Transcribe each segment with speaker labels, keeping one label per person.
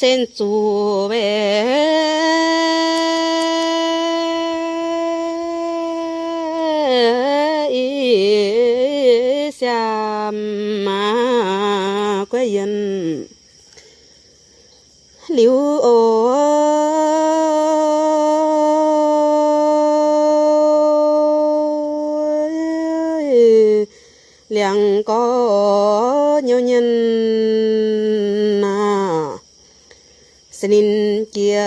Speaker 1: sen su ve i xa ma quê yên liu ôi liang có nhiều nhân xin kia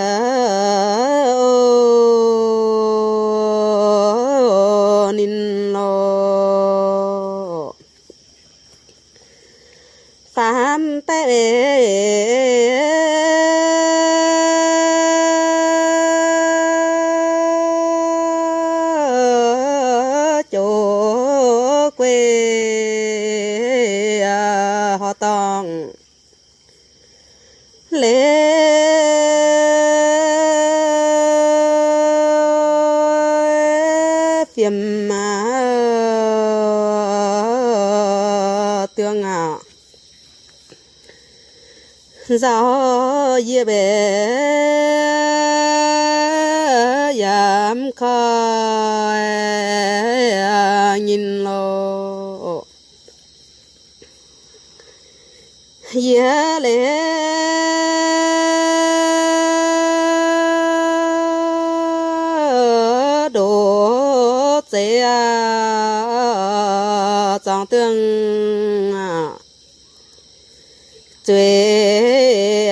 Speaker 1: lễ phiền mà ờ, tương à gió ye bể giảm khói nhìn lối trong tương à, tuệ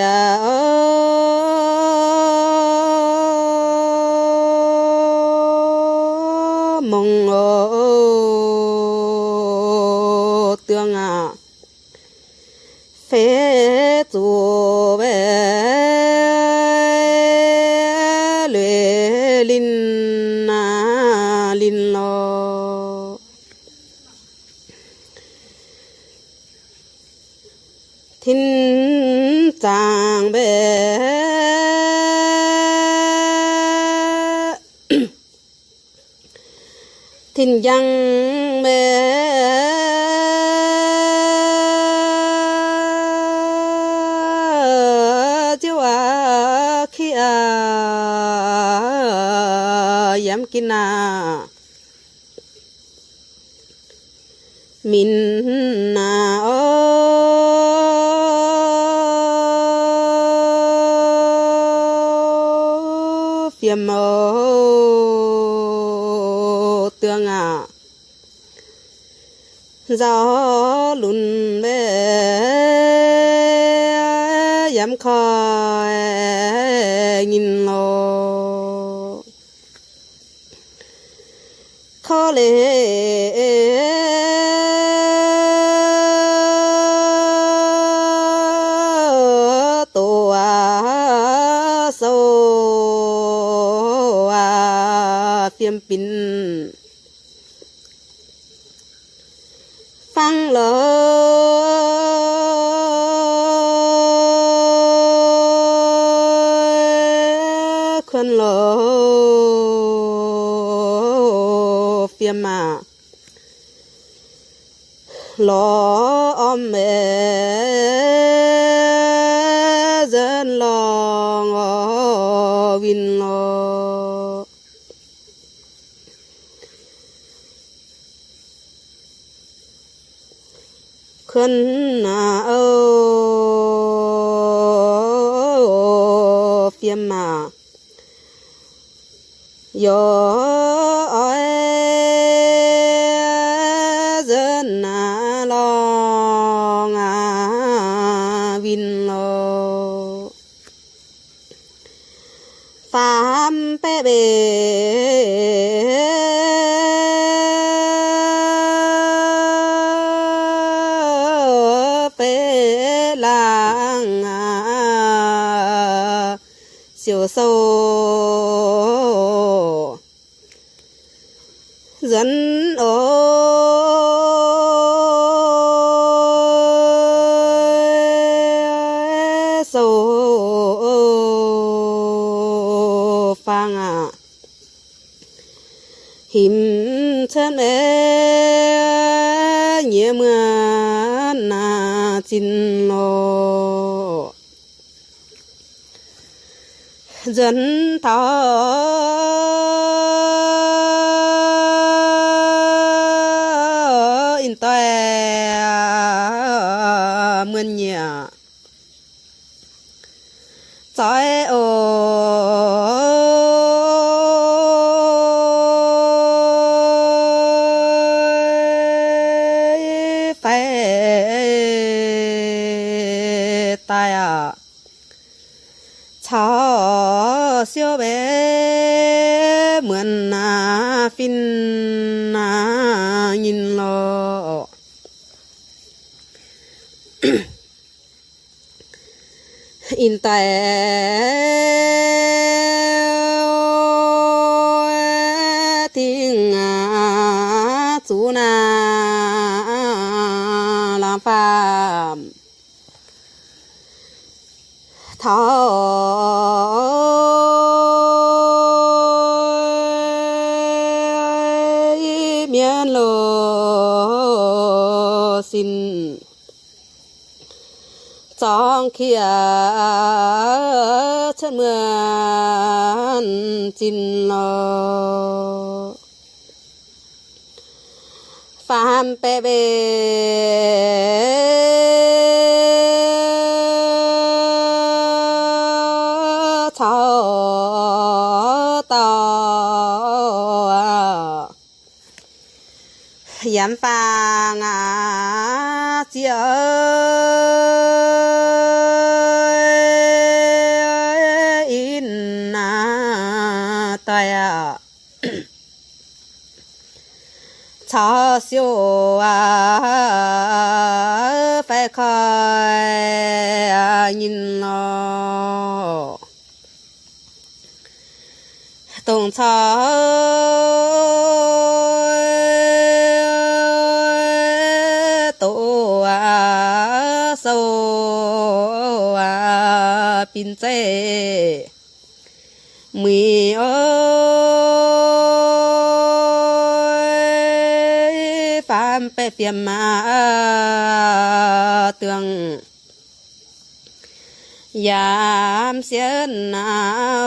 Speaker 1: mong à, ô tương à phế chủ về luyện linh. สิ้นยังแม่ khó lệ xuân na à, ô phiêm mà yo ơi, dân na lo ngà vin lo phạm bé bê mươn trái ô phải bé mượn à, na phin na nhìn lo in tại trong à, à, à, chân mưa chín lo phàm bè bè. Thọ tàu yếm pha ngà chia siêu à phải khai nhìn nó tổng cho tổ à sâu à pin chế mì ơi ไปเสียมมาเตืองยามเสียนหนา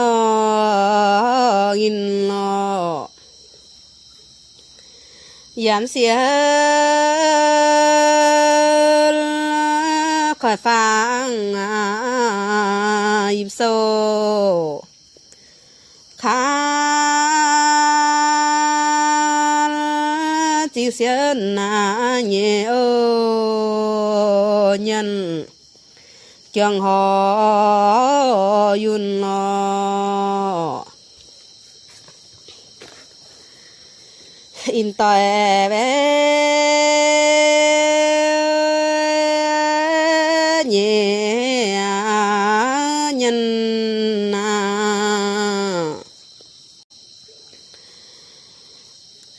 Speaker 1: วอินลอยามเสียคอยฟังอิบโซ chịu xiên na nhẹ ô nhân. Chẳng họ yun lo in tòe bé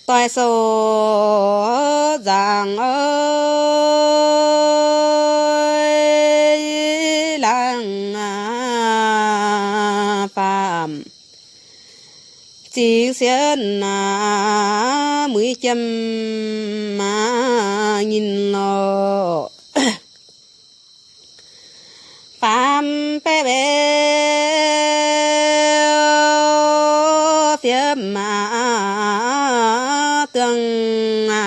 Speaker 1: toài số rằng ơi lăng à, phạm chỉ xiên à mũi châm mà nhìn lo tương à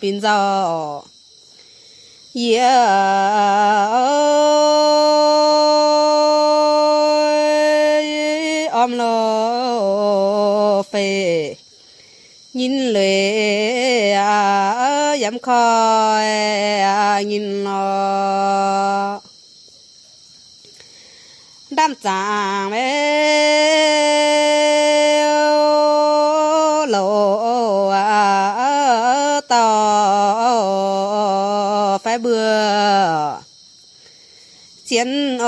Speaker 1: pin giò yeah. Om lo phê nhìn lệ à dám khoi à nhìn lo đam chàng bé lộ à, à, à tò phải bừa. Chiến ô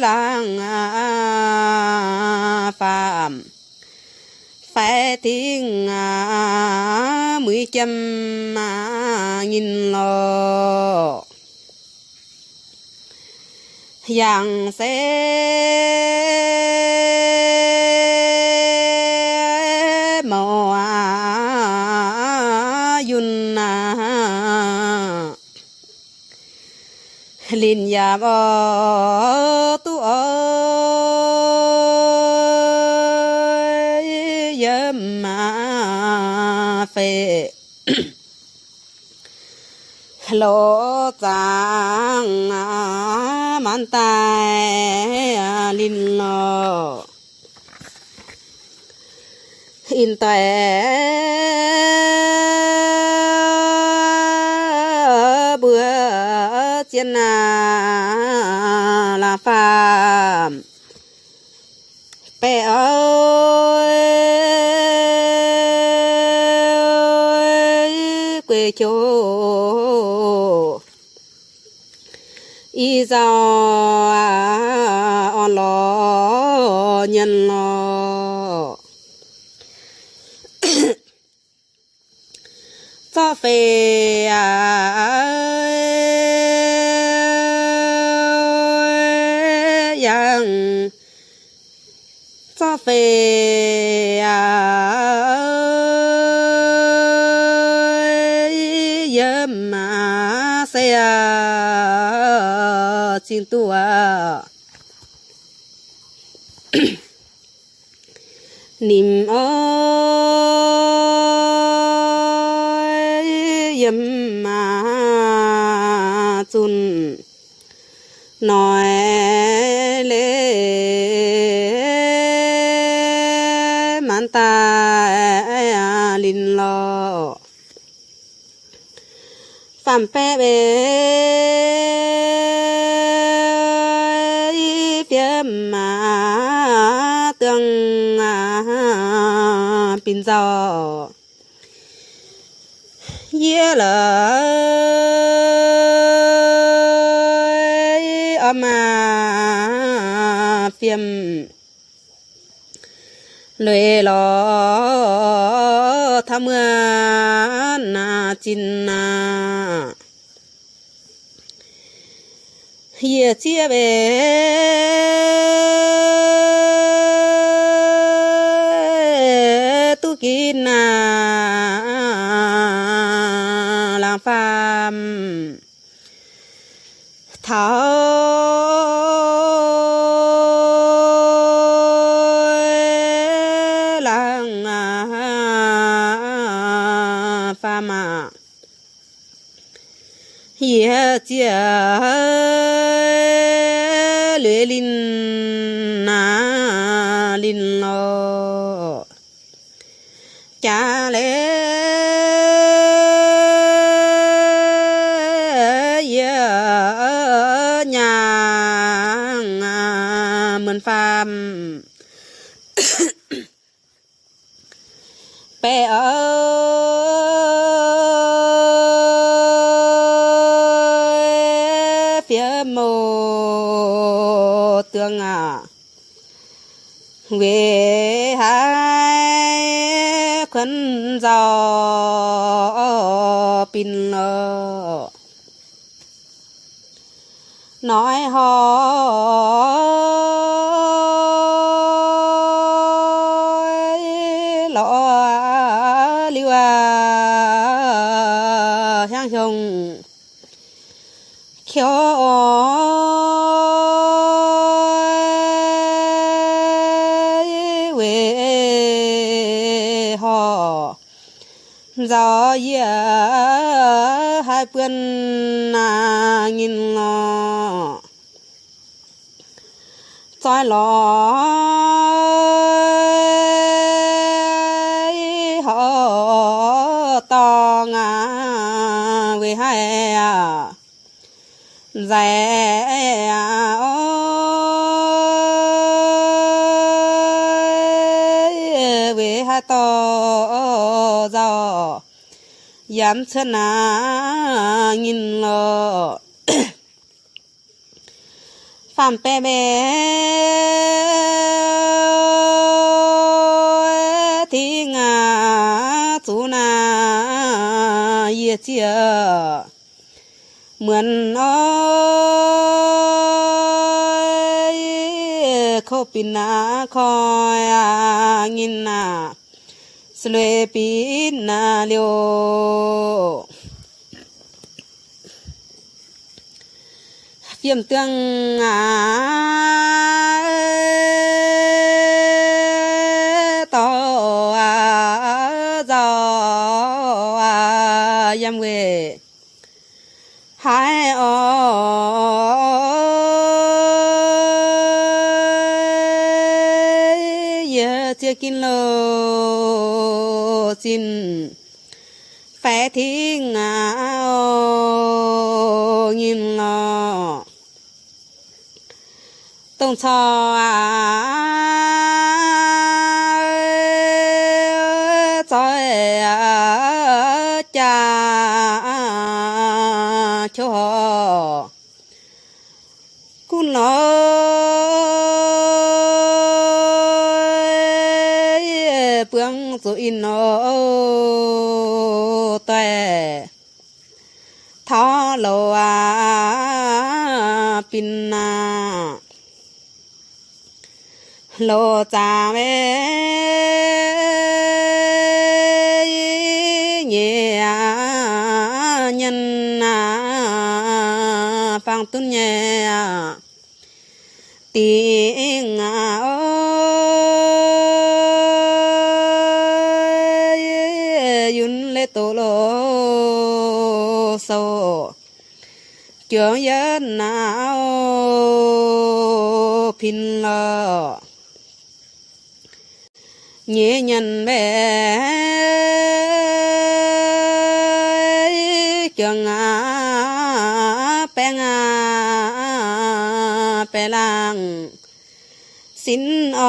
Speaker 1: làng à, phạm phải tiếng à, mười trăm mà nghìn lo yang sẽ in yam o tu ơi yếm mà phê. Lỗ giang man tai linh lo in tai chiến à, là phàm bé ơi, quê chỗ. Y do à, on lo nhân lo cho phê à cho phê yếm mà xe à, xin tu à niệm ơi yếm เลยลอทำเมื่อนาจินนาเยียเชียเบตุกินนาลังฟามเท้า ye về hai khấn gió pin nói họ hai bươn à nghìn lọ trói lọ họ to ngà về hai à. Dạy yam sana nhìn lo phạm bé bé thì ngà chú na ye chia. Mượn ơi, khô pin na khoi à nhìn na sle pin na liu kiếm tương à to à gió à yam quê hai ơi xin phải thiên áo nhìn lo tông cho à cho à, cha cho cún lo bướng rồi nó tuệ thọ lô à pin à lô cha mẹ nhẹ nhân à phang tuân nhẹ tiếng à ơi, yun lê tô lô sô trường dân nào pin lờ nhẹ nhân bé trường à bèn à bè lang xin ơi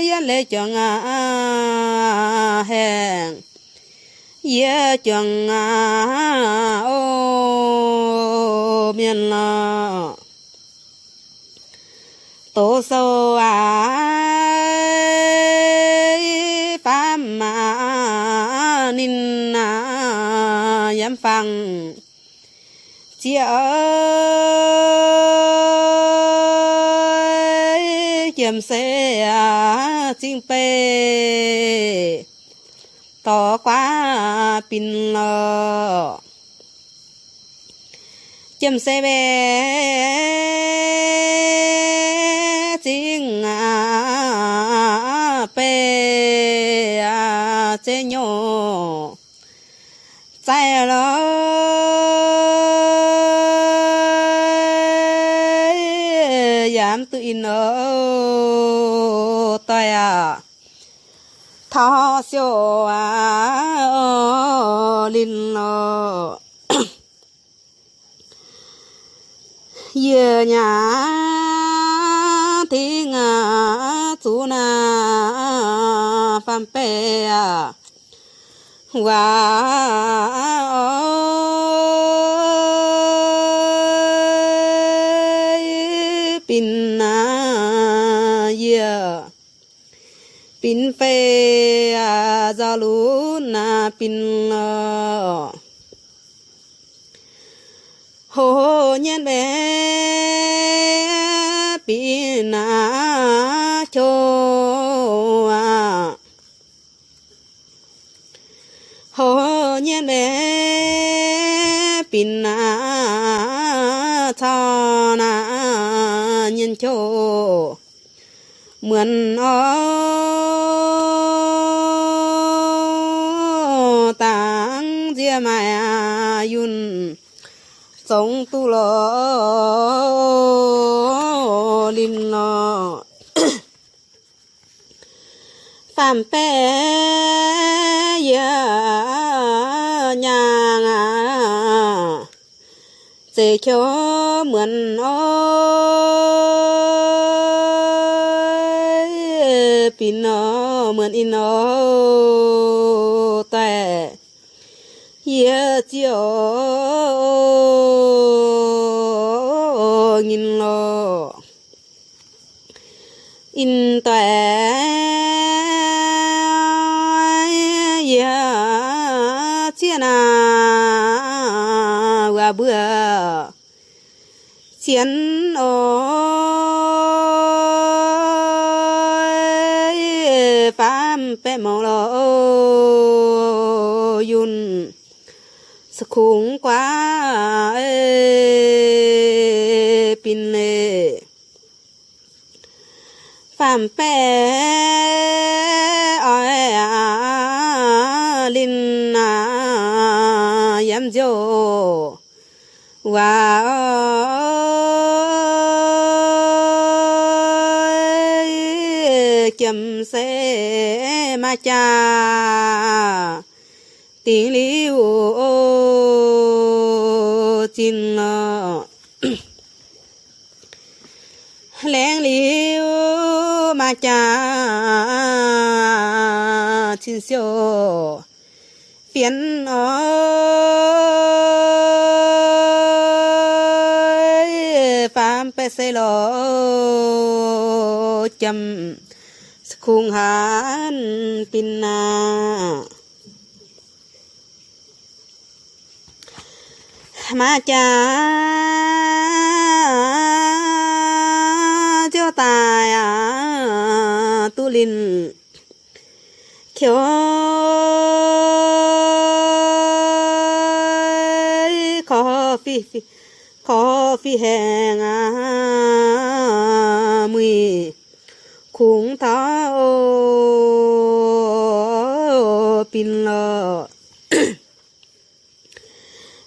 Speaker 1: yên lệ trường à hẹn ye trường à ô miền lọ tổ sâu à phạm mà nín à yếm phăng. Chị ơi kiếm xe à chinh pê. Tỏ quá pin lờ chấm xe bé chế nhỏ chạy lo giảm tự in ở tay à thọ siêu à linh lo giờ nhà thì ngã, chú na, phàm bè và pin na giờ pin phê à za lu na pin lo hồ nhân bé pin na cho à cho nhé mẹ pin na cho. Na nhân cho mượn o tang dia mẹ yun. Sống tu lo linh lo. Phạm pe yeah sẽ cho mượn ơi pin nó mượn in nó tệ. Giờ chiều nhìn lo in tệ. Ya chia เบื่อเสียนโอ้ยปาเปะมองรอยุนสคุงกว่าเอปินเอฟ้าเปะ wow chấm xe ma cha. Tiếng liu chín ờ, lén liu ma cha. Chín siêu phiền ơi ờ, phạm pe xe lo chấm khung hán pin na ma cha cho tài à tu linh khiếu khó phi phi khó phi hẹn à mùi khung tháo pin lợ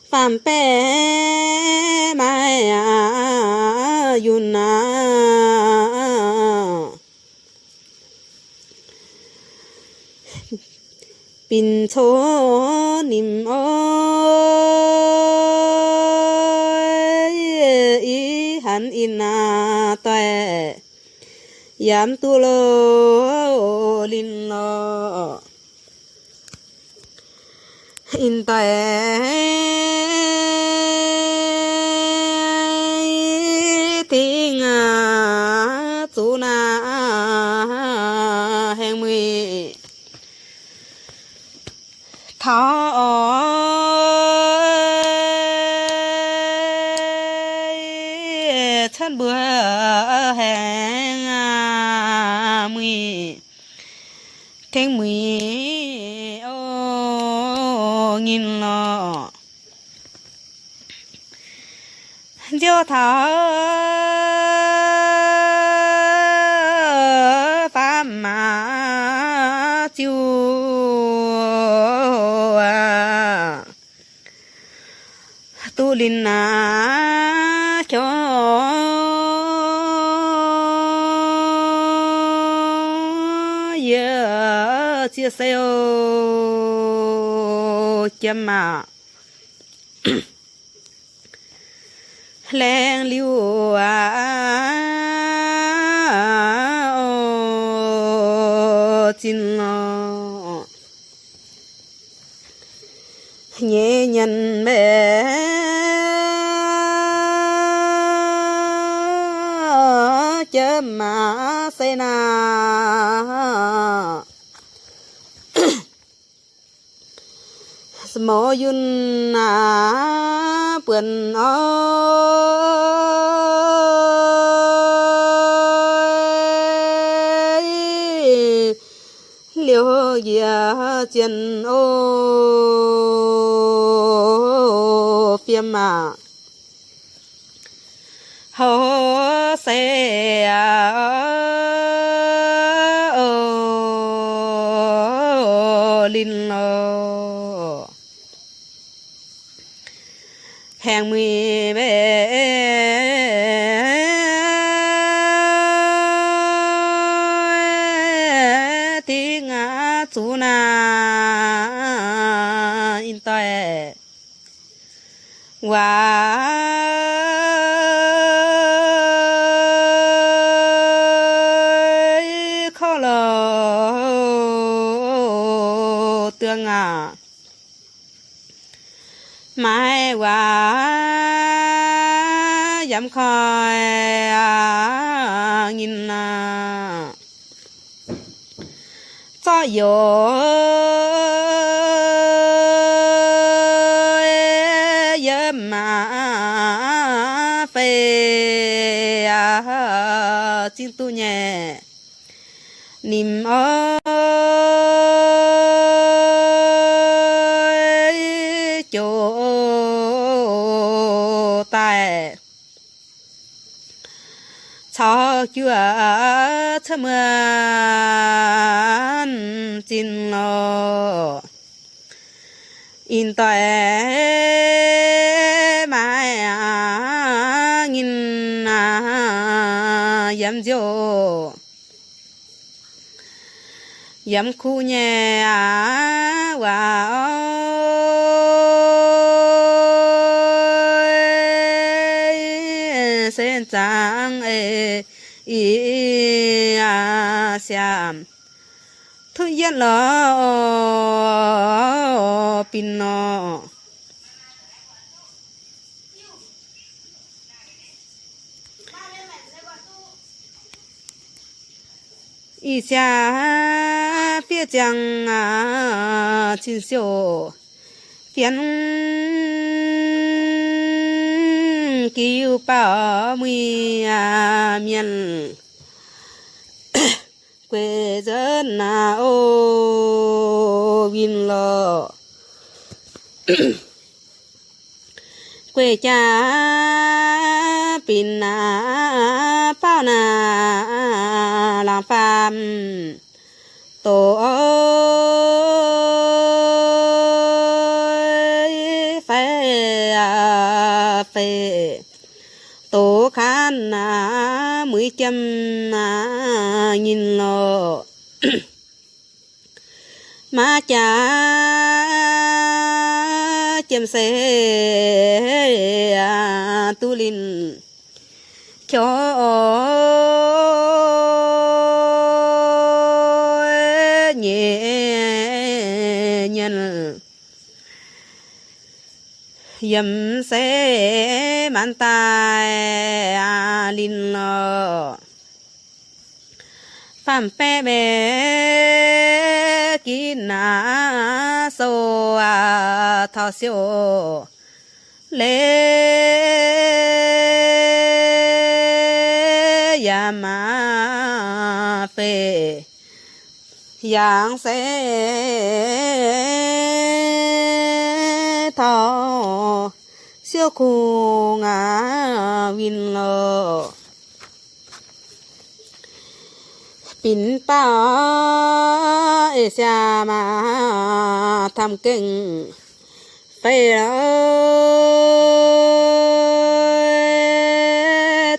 Speaker 1: phạm bé mai à yun à pin cho niệm ơi an in à tuệ. Yam tu lo lin lo in tuệ. Thọ pháp mà chú tu linh à cho. Yeah chia sẻ chấm mà len liu à ô tin lo nhẹ nhàng mẹ. Chớ mà xe na. Mô yun à bươn ơi liều ya chân ô. Phiêm mà hồ xe à vô mà phê xin tu nhẹ. Niềm ơi chỗ tài cho chưa thâm an tin lo in tòe mai à nghìn à yam diô yam khu nhà à wow Ờ, à xiam thu yên pin nó ý xa phía chẳng à chín siêu. Phiền cứu bảo mùi à miền quê dân na ô vin lo quê cha, pin na bao na làm phàm. Tổ ơi phải à phải tổ khán na mới chăm nhìn lo mà cha chém xe à tu linh cho nhẹ nhân dầm xe mạnh tay à linh lo phạm pe bê kí na sô à thọ siêu lê ya ma phê. Yang sẽ thọ siêu khu ngã vinh lo pin pa e xa mà tham kinh. Phải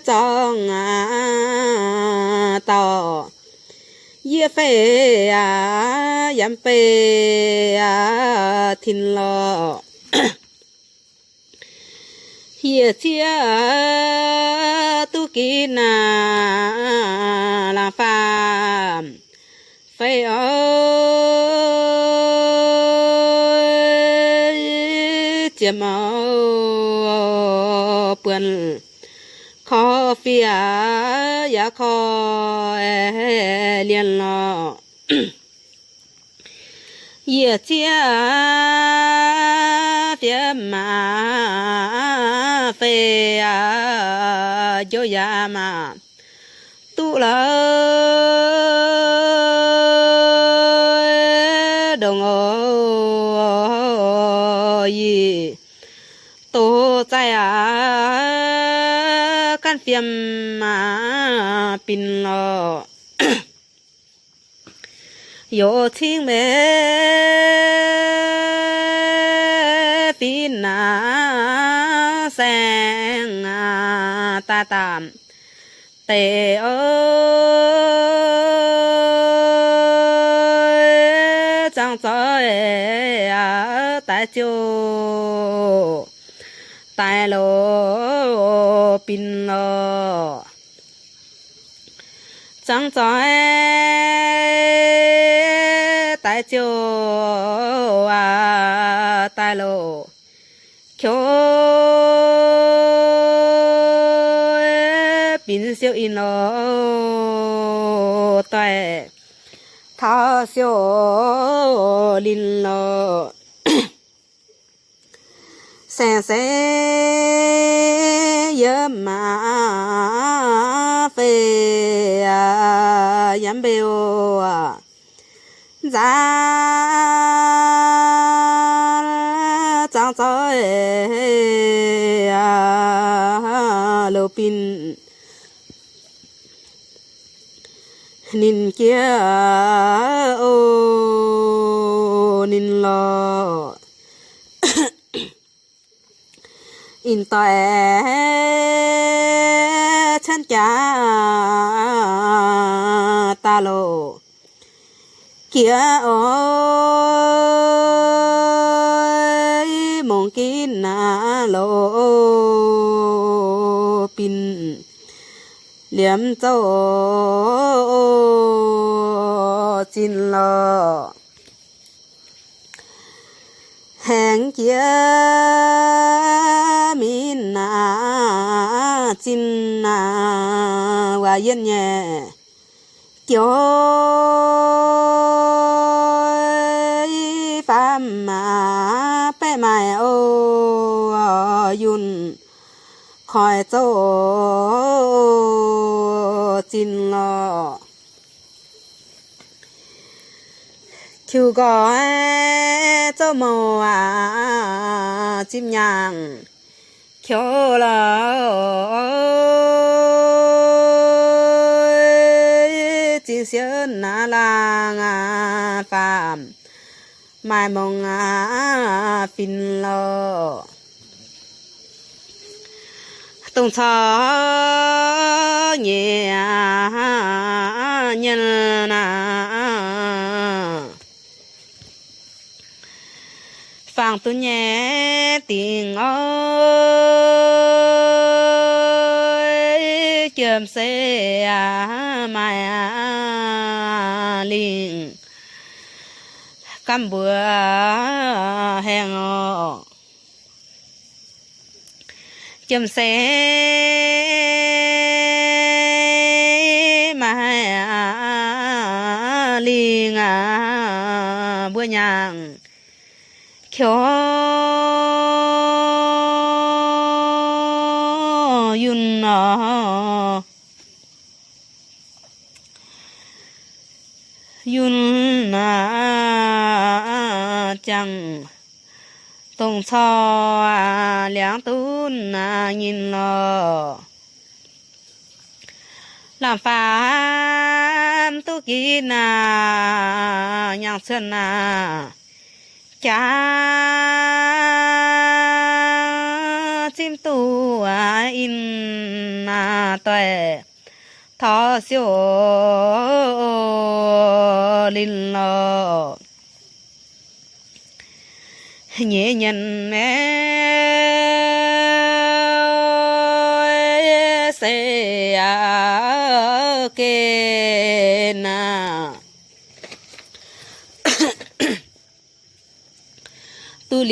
Speaker 1: trong à tàu ye phải à yam phải à thìn lo hiệp chia tu kỳ na là เจียมเอาเปือนคอเฟียอย่าขอเลียนลอเยี่ยเจียเฟียมาเฟียโยยามาตุลา à mà pin lo yo thiên mẹ pin na sang à ta tạm tề ơi chẳng cho à tại chỗ tại lô pin lo. Chẳng cho tại chỗ à tại lộ. Khiếu pin siêu in lo tại thao siêu linh lo. Sen se yếm mà phê yếm bèo giá chẳng cho lô pin kia ô nín lo in tòe chân cha ta lộ. Kia ôi mong kín na lộ pin. Liếm tổ chín lo hẹn kia na chín na wa yên nhẹ cho phạm mà bé mày ô yun khỏi chỗ chín lo chú gọi châu màu à chim nhàng khiếu là chỉ xuyên na lang à phạm mai mong à pin lo tung cho nhẹ nhân na phàng tu nhẹ tiền ơi. Chườm xe mà liền. Cam bữa hẹn chùm xe mà liền. À bữa nhàng kyo yun Na, yun Na chẳng tông cho à liang tún à nhìn lo làm phàm tu kỳ na nhang chân na cha chim tu à in na tuệ. Thọ siêu linh lo nhẹ nhân mẹ na tu